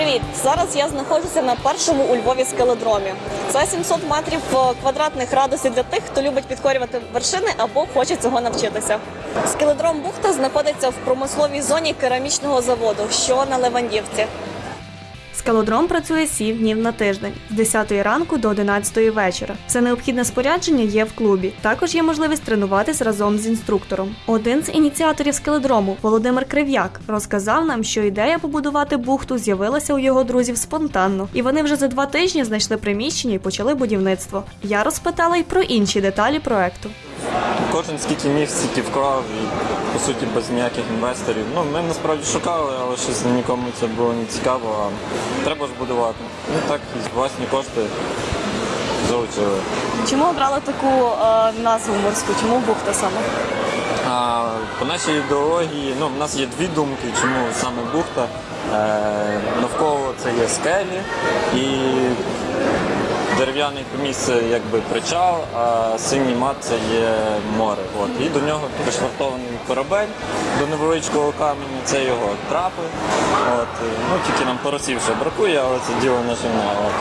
Привіт! Зараз я знаходжуся на першому у Львові скелодромі. Це 700 метрів е, квадратних радості для тих, хто любить підкорювати вершини або хоче цього навчитися. Скелодром Бухта знаходиться в промисловій зоні керамічного заводу, що на Левандівці. Скалодром працює 7 днів на тиждень з 10 ранку до 11 вечора. Все необхідне спорядження є в клубі. Також є можливість тренуватись разом з інструктором. Один з ініціаторів скеледрому, Володимир Крив'як, розказав нам, що ідея побудувати бухту з'явилася у його друзів спонтанно, і вони вже за два тижні знайшли приміщення і почали будівництво. Я розпитала й про інші деталі проекту. Кожен скільки міг, стільки вклав і по суті без ніяких інвесторів. Ну ми насправді шукали, але щось нікому це було не цікаво. А треба ж будувати. Ну так, власні кошти залучили. Чому обрали таку е, назву морську? Чому бухта саме? А по нашій ідеології, ну в нас є дві думки, чому саме бухта. Е, навколо це є скелі і дерев'яний місце якби причал, а синій мат це є море. От. І до нього пришвартований корабель до невеличкого каменя, це його трапи. От. Ну, тільки нам поросів ще бракує, але це діло наживне. От.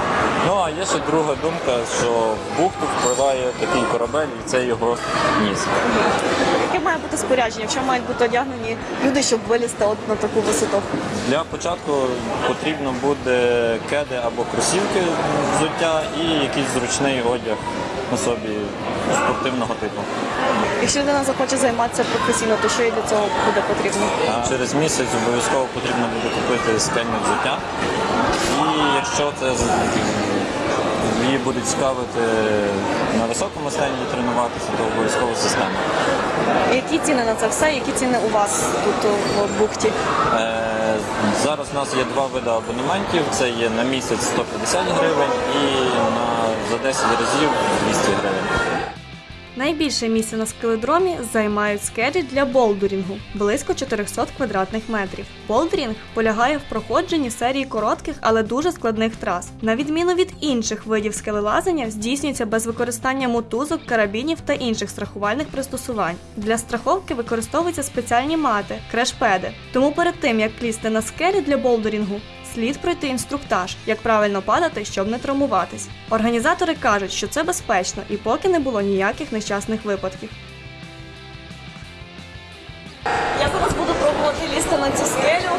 Ну а є ще друга думка, що в бухту впливає такий корабель і це його ніс. Яке має бути спорядження? В чому мають бути одягнені люди, щоб вилізти от на таку висоту? Для початку потрібно буде кеди або кросівки взуття і якийсь зручний одяг на собі спортивного типу. Якщо людина захоче займатися професійно, то що їй для цього буде потрібно? А Через місяць обов'язково потрібно буде купити скельне взуття. І якщо це її буде цікавити на високому стені тренуватися, то обов'язково система. Які ціни на це все? Які ціни у вас тут в бухті? Е, Зараз у нас є два види абонементів. Це є на місяць 150 гривень і на, за 10 разів 200 гривень. Найбільше місця на скеледромі займають скелі для болдерінгу близько 400 квадратних метрів. Болдерінг полягає в проходженні серії коротких, але дуже складних трас. На відміну від інших видів скелелазання, здійснюється без використання мотузок, карабінів та інших страхувальних пристосувань. Для страховки використовуються спеціальні мати, крешпеди. Тому перед тим як лізти на скелі для болдерінгу, слід пройти інструктаж, як правильно падати, щоб не травмуватись. Організатори кажуть, що це безпечно і поки не було ніяких нещасних випадків. Я зараз буду пробувати лізти на цю скелю.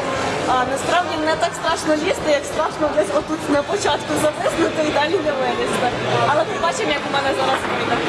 А насправді не так страшно лізти, як страшно десь отут на початку зависнути і далі не вилізти. Але побачимо, як у мене зараз вийде.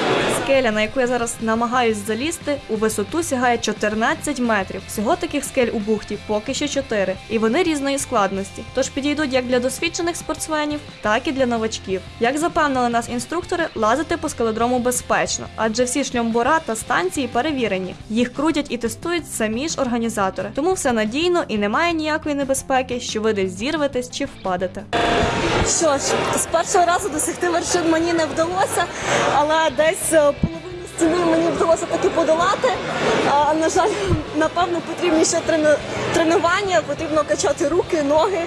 Скеля, на яку я зараз намагаюсь залізти, у висоту сягає 14 метрів. Всього таких скель у бухті поки що 4. І вони різної складності. Тож підійдуть як для досвідчених спортсменів, так і для новачків. Як запевнили нас інструктори, лазити по скеледрому безпечно, адже всі шльомбора та станції перевірені. Їх крутять і тестують самі ж організатори. Тому все надійно і немає ніякої небезпеки, що ви десь зірветесь чи впадете. Що ж, з першого разу досягти вершин мені не вдалося, але десь е, стіни мені вдалося таки подолати. А, на жаль, напевно, потрібні ще тренування, потрібно качати руки, ноги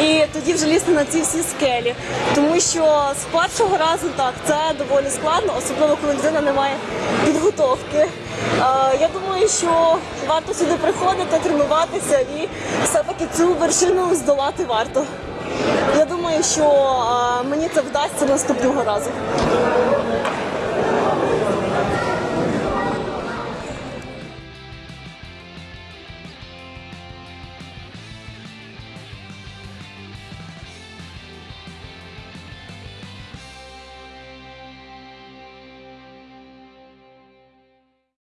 і тоді вже лізти на ці всі скелі. Тому що з першого разу так це доволі складно, особливо коли людина не має підготовки. А, я думаю, що варто сюди приходити, тренуватися і все-таки цю вершину здолати варто. Я думаю, що а, мені це вдасться наступного разу.